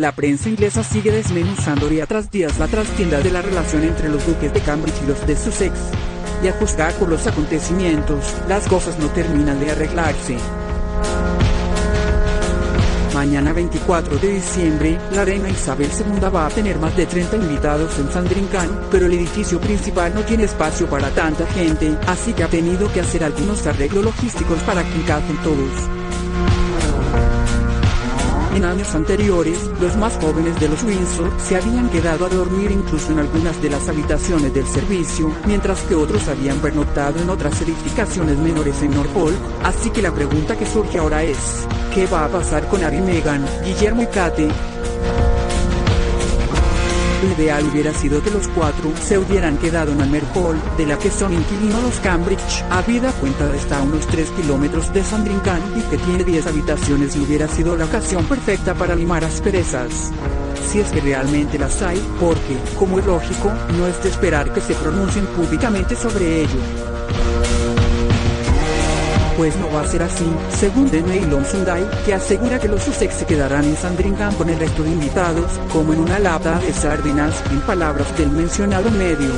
la prensa inglesa sigue desmenuzando día tras día la trastienda de la relación entre los duques de Cambridge y los de Sussex. Y a juzgar por los acontecimientos, las cosas no terminan de arreglarse. Mañana 24 de diciembre, la reina Isabel II va a tener más de 30 invitados en Sandringham, pero el edificio principal no tiene espacio para tanta gente, así que ha tenido que hacer algunos arreglos logísticos para que encajen todos. En años anteriores, los más jóvenes de los Windsor se habían quedado a dormir incluso en algunas de las habitaciones del servicio, mientras que otros habían pernoctado en otras edificaciones menores en Norfolk, así que la pregunta que surge ahora es, ¿qué va a pasar con Harry Meghan, Guillermo y Kate? Lo ideal hubiera sido que los cuatro se hubieran quedado en Almer Hall, de la que son inquilinos los Cambridge, habida cuenta está a unos 3 kilómetros de Sandringham y que tiene 10 habitaciones y hubiera sido la ocasión perfecta para limar asperezas. Si es que realmente las hay, porque, como es lógico, no es de esperar que se pronuncien públicamente sobre ello pues no va a ser así, según The Mail que asegura que los Sussex se quedarán en Sandringham con el resto de invitados, como en una lata de sardinas, en palabras del mencionado medio.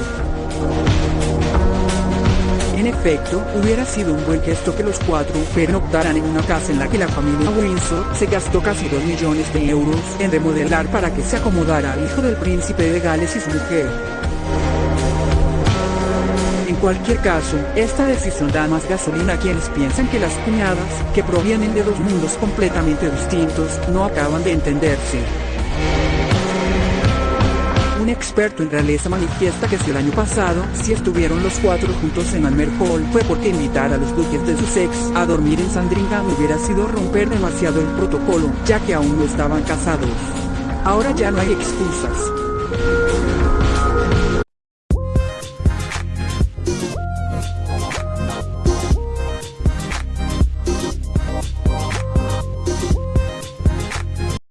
En efecto, hubiera sido un buen gesto que los cuatro pernoctaran en una casa en la que la familia Windsor se gastó casi 2 millones de euros en remodelar para que se acomodara al hijo del príncipe de Gales y su mujer. En cualquier caso, esta decisión da más gasolina a quienes piensan que las cuñadas, que provienen de dos mundos completamente distintos, no acaban de entenderse. Un experto en realeza manifiesta que si el año pasado, si estuvieron los cuatro juntos en Almer Hall, fue porque invitar a los duques de Sussex a dormir en Sandringham hubiera sido romper demasiado el protocolo, ya que aún no estaban casados. Ahora ya no hay excusas.